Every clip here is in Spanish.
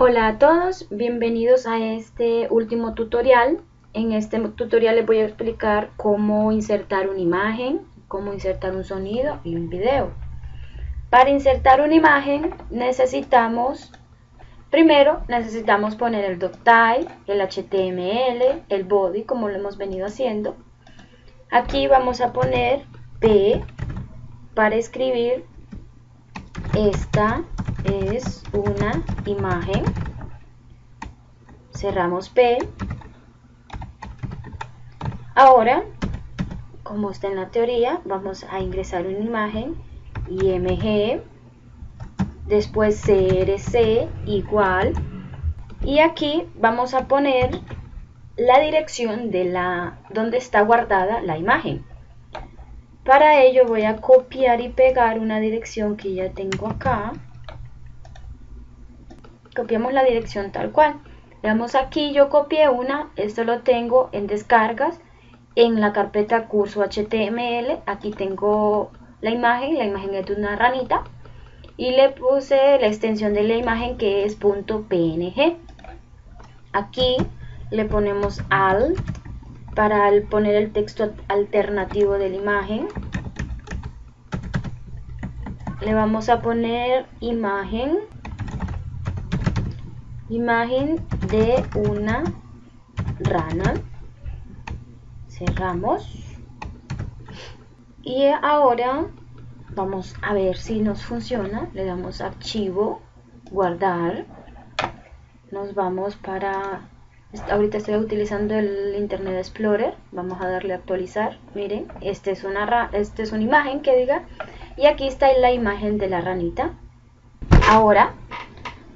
Hola a todos, bienvenidos a este último tutorial. En este tutorial les voy a explicar cómo insertar una imagen, cómo insertar un sonido y un video. Para insertar una imagen necesitamos, primero necesitamos poner el doctype, el HTML, el body como lo hemos venido haciendo. Aquí vamos a poner P para escribir esta es una imagen. Cerramos P. Ahora, como está en la teoría, vamos a ingresar una imagen IMG, después CRC igual, y aquí vamos a poner la dirección de la donde está guardada la imagen. Para ello voy a copiar y pegar una dirección que ya tengo acá copiamos la dirección tal cual. Veamos aquí, yo copié una, esto lo tengo en descargas, en la carpeta curso HTML, aquí tengo la imagen, la imagen es de una ranita, y le puse la extensión de la imagen que es .png. Aquí le ponemos al para poner el texto alternativo de la imagen. Le vamos a poner imagen imagen de una rana. Cerramos. Y ahora vamos a ver si nos funciona. Le damos archivo guardar. Nos vamos para ahorita estoy utilizando el internet explorer. Vamos a darle a actualizar. Miren este es una este es una imagen que diga y aquí está la imagen de la ranita. Ahora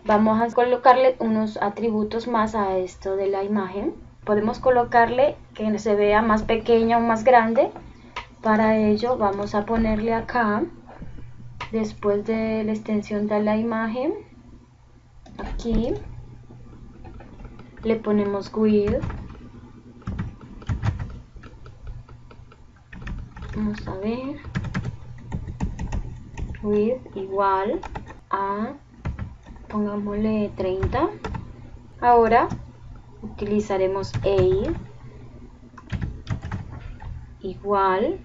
vamos a colocarle unos atributos más a esto de la imagen. Podemos colocarle que se vea más pequeña o más grande. Para ello vamos a ponerle acá después de la extensión de la imagen aquí le ponemos width. Vamos a ver. Width igual a pongámosle 30 ahora utilizaremos aid igual.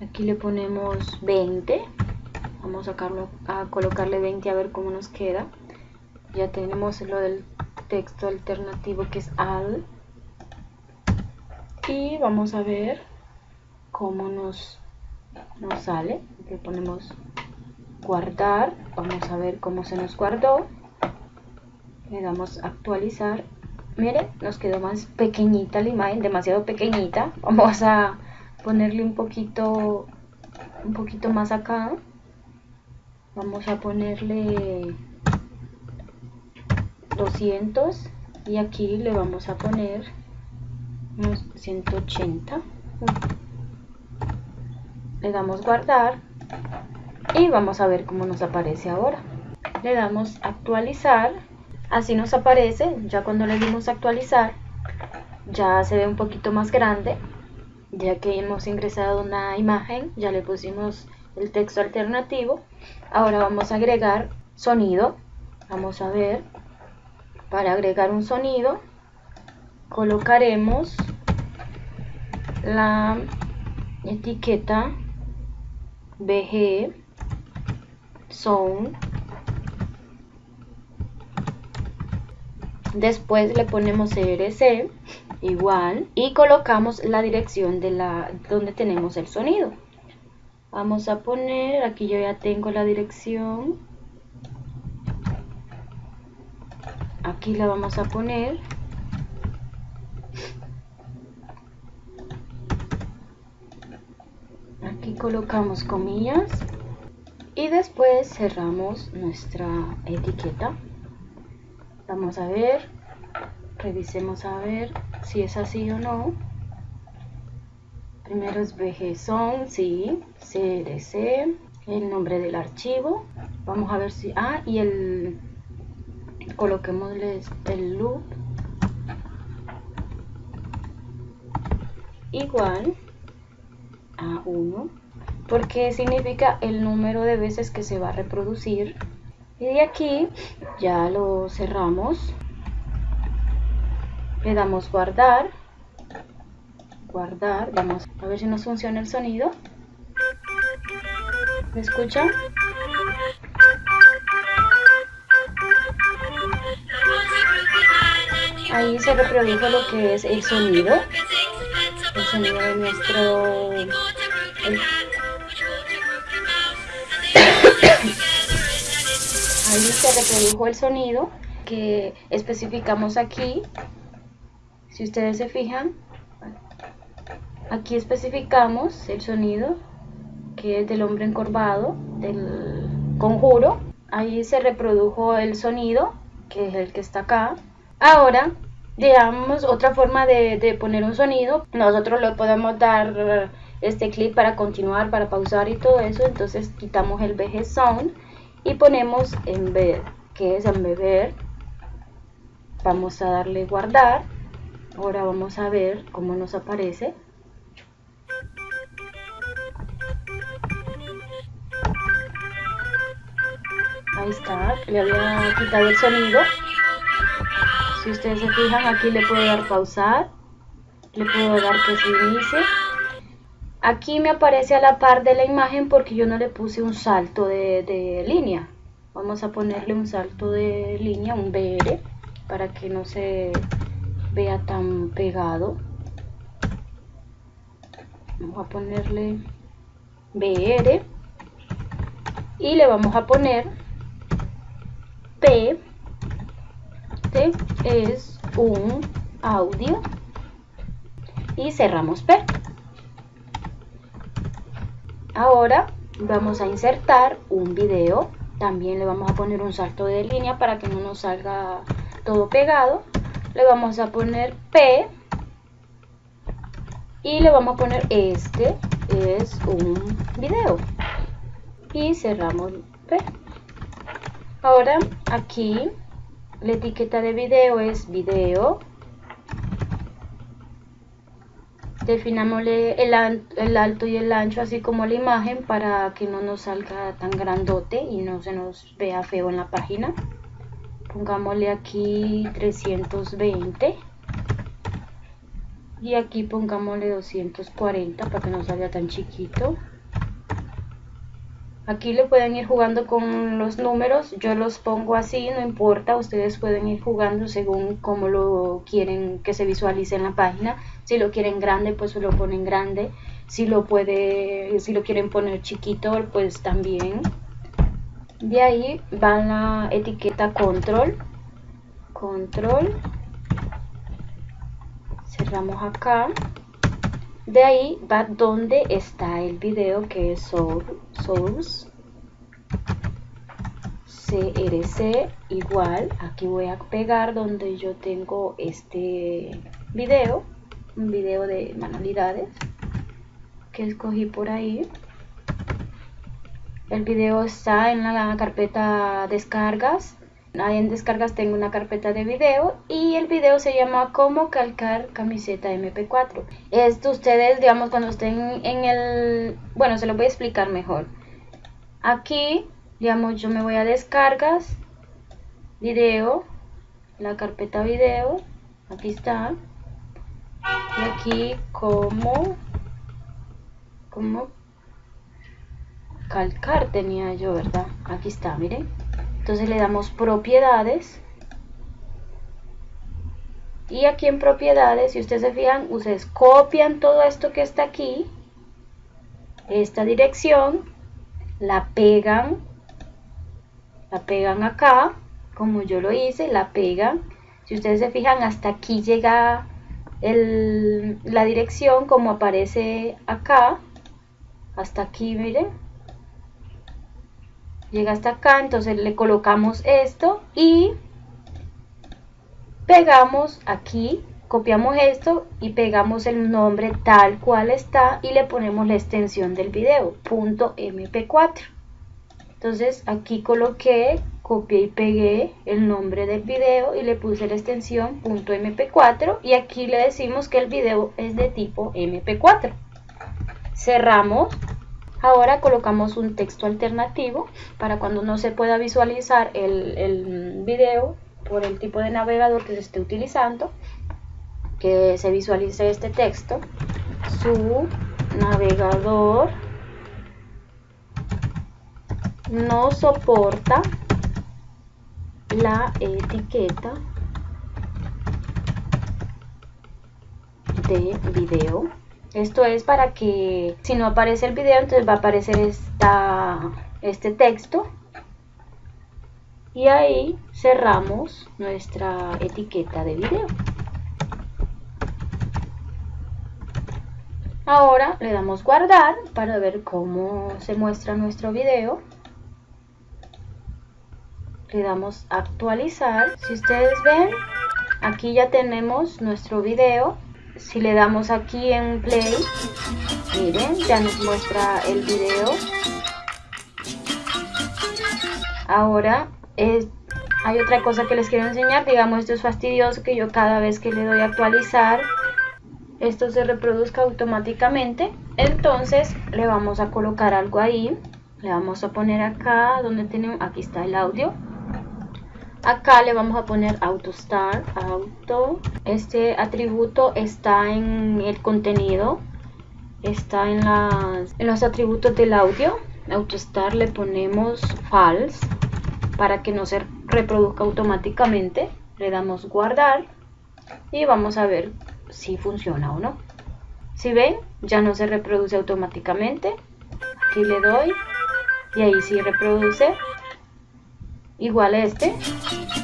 Aquí le ponemos 20 vamos a, a colocarle 20 a ver cómo nos queda. Ya tenemos lo del texto alternativo que es al. Y vamos a ver cómo nos, nos sale. Le ponemos guardar vamos a ver cómo se nos guardó le damos actualizar. Miren nos quedó más pequeñita la imagen demasiado pequeñita. Vamos a ponerle un poquito un poquito más acá. Vamos a ponerle 200 y aquí le vamos a poner unos 180 le damos guardar y vamos a ver cómo nos aparece ahora. Le damos actualizar. Así nos aparece. Ya cuando le dimos actualizar ya se ve un poquito más grande. Ya que hemos ingresado una imagen ya le pusimos el texto alternativo. Ahora vamos a agregar sonido. Vamos a ver. Para agregar un sonido colocaremos la etiqueta BG son. Después le ponemos CRC igual y colocamos la dirección de la donde tenemos el sonido. Vamos a poner aquí yo ya tengo la dirección. Aquí la vamos a poner. Aquí colocamos comillas y después cerramos nuestra etiqueta. Vamos a ver revisemos a ver si es así o no. Primero es bgson sí crc el nombre del archivo. Vamos a ver si ah y el coloquémosle el loop. Igual a 1 porque significa el número de veces que se va a reproducir. Y de aquí ya lo cerramos. Le damos guardar. Guardar vamos a ver si nos funciona el sonido. ¿me escuchan? ahí se reprodujo lo que es el sonido. El sonido de nuestro ahí se reprodujo el sonido que especificamos aquí. Si ustedes se fijan aquí especificamos el sonido que es del hombre encorvado del conjuro. Ahí se reprodujo el sonido que es el que está acá. Ahora digamos otra forma de, de poner un sonido nosotros le podemos dar este clip para continuar para pausar y todo eso entonces quitamos el VG Sound y ponemos embed que es embeber vamos a darle guardar. Ahora vamos a ver cómo nos aparece. Ahí está, le había quitado el sonido si ustedes se fijan aquí le puedo dar pausar le puedo dar que se inicie aquí me aparece a la par de la imagen porque yo no le puse un salto de, línea. Vamos a ponerle un salto de línea, un BR para que no se vea tan pegado. Vamos a ponerle BR y le vamos a poner P es un audio. Y cerramos P. Ahora vamos a insertar un video. También le vamos a poner un salto de línea para que no nos salga todo pegado. Le vamos a poner P. Y le vamos a poner este es un video. Y cerramos P. Ahora aquí la etiqueta de video es video. Definámosle el, el, alto y el ancho así como la imagen para que no nos salga tan grandote y no se nos vea feo en la página. Pongámosle aquí 320 y aquí pongámosle 240 para que no salga tan chiquito Aquí le pueden ir jugando con los números, yo los pongo así, no importa, ustedes pueden ir jugando según cómo lo quieren que se visualice en la página. Si lo quieren grande, pues lo ponen grande. Si lo puede, si lo quieren poner chiquito, pues también. De ahí va la etiqueta control. Control. Cerramos acá. De ahí va donde está el video que es source. CRC igual. Aquí voy a pegar donde yo tengo este video. Un video de manualidades que escogí por ahí. El video está en la carpeta descargas Ahí en descargas tengo una carpeta de video y el video se llama cómo calcar camiseta mp4 esto ustedes digamos cuando estén en el bueno se lo voy a explicar mejor. Aquí digamos yo me voy a descargas video la carpeta video aquí está. Y aquí como como calcar tenía yo verdad aquí está miren entonces le damos propiedades. Y aquí en propiedades, si ustedes se fijan, ustedes copian todo esto que está aquí, esta dirección, la pegan, la pegan acá, como yo lo hice, la pegan. Si ustedes se fijan, hasta aquí llega la dirección como aparece acá, hasta aquí, miren, llega hasta acá, entonces le colocamos esto y pegamos aquí, copiamos esto y pegamos el nombre tal cual está y le ponemos la extensión del video, punto .mp4. Entonces aquí coloqué, copié y pegué el nombre del video y le puse la extensión punto .mp4 y aquí le decimos que el video es de tipo mp4. Cerramos Ahora colocamos un texto alternativo para cuando no se pueda visualizar el, video por el tipo de navegador que se esté utilizando, que se visualice este texto. Su navegador no soporta la etiqueta de video esto es para que si no aparece el video entonces va a aparecer esta, este texto. Y ahí cerramos nuestra etiqueta de video. Ahora le damos guardar para ver cómo se muestra nuestro video. Le damos actualizar. Si ustedes ven aquí ya tenemos nuestro video si le damos aquí en play miren ya nos muestra el video. Ahora hay otra cosa que les quiero enseñar. Digamos esto es fastidioso que yo cada vez que le doy a actualizar esto se reproduzca automáticamente. Entonces le vamos a colocar algo ahí. Le vamos a poner acá donde tenemos aquí está el audio acá le vamos a poner auto start auto. Este atributo está en el contenido está en, las, en los atributos del audio. Auto start le ponemos false para que no se reproduzca automáticamente. Le damos guardar y vamos a ver si funciona o no. Si ven ya no se reproduce automáticamente. Aquí le doy y ahí sí reproduce igual este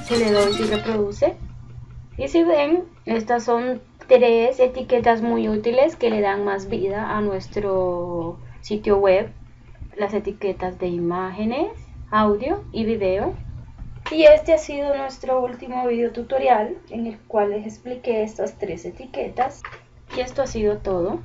si le doy si reproduce. Y si ven estas son tres etiquetas muy útiles que le dan más vida a nuestro sitio web las etiquetas de imágenes audio y video. Y este ha sido nuestro último video tutorial en el cual les expliqué estas tres etiquetas. Y esto ha sido todo